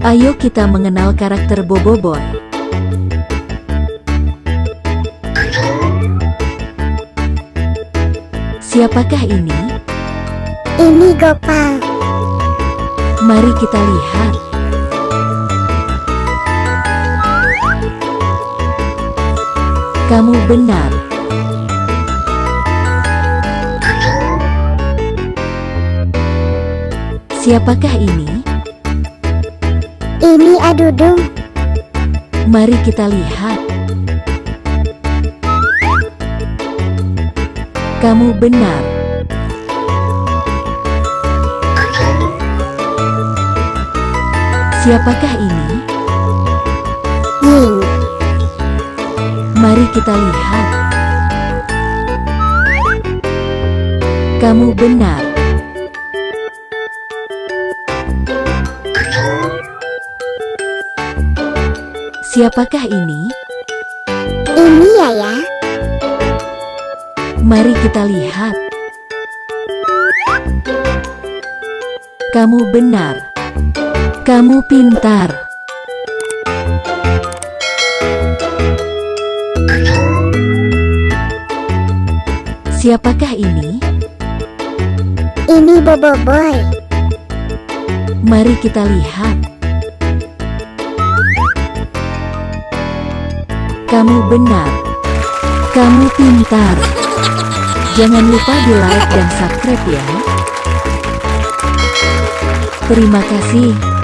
Ayo kita mengenal karakter Boboiboy. Siapakah ini? Ini Gopal. Mari kita lihat. Kamu benar. Siapakah ini? Ini Adudung. Mari kita lihat. Kamu benar. Siapakah ini? Ying. Mari kita lihat. Kamu benar. Siapakah ini? Ini Yaya. Mari kita lihat. Kamu benar. Kamu pintar. Siapakah ini? Ini Boboiboy. Mari kita lihat. Kamu benar. Kamu pintar. Jangan lupa di like dan subscribe ya. Terima kasih.